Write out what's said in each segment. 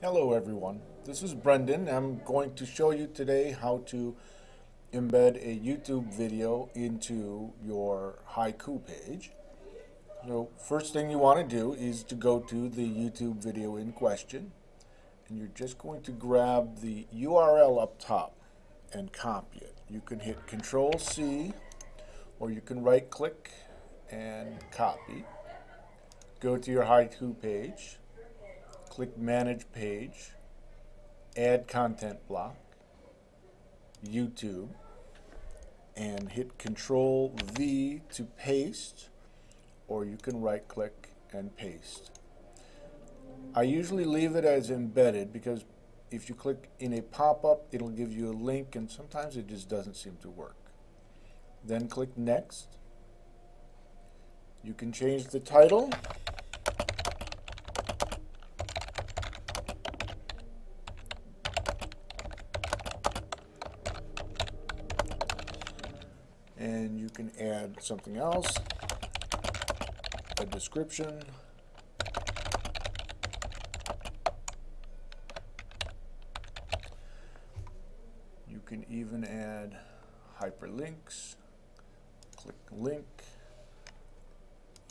Hello everyone, this is Brendan. I'm going to show you today how to embed a YouTube video into your haiku page. So first thing you want to do is to go to the YouTube video in question and you're just going to grab the URL up top and copy it. You can hit Control C or you can right click and copy. Go to your haiku page click Manage Page, Add Content Block, YouTube, and hit Control V to paste, or you can right click and paste. I usually leave it as embedded because if you click in a pop-up, it'll give you a link and sometimes it just doesn't seem to work. Then click Next. You can change the title and you can add something else, a description, you can even add hyperlinks, click link,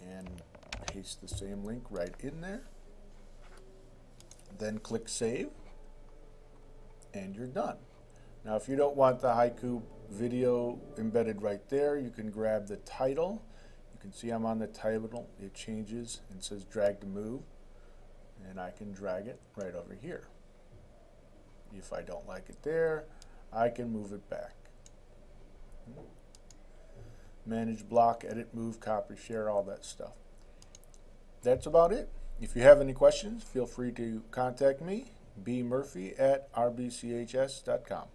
and paste the same link right in there. Then click save, and you're done. Now if you don't want the haiku video embedded right there. You can grab the title. You can see I'm on the title. It changes and says drag to move. And I can drag it right over here. If I don't like it there, I can move it back. Manage, block, edit, move, copy, share, all that stuff. That's about it. If you have any questions, feel free to contact me, bmurphy at rbchs.com.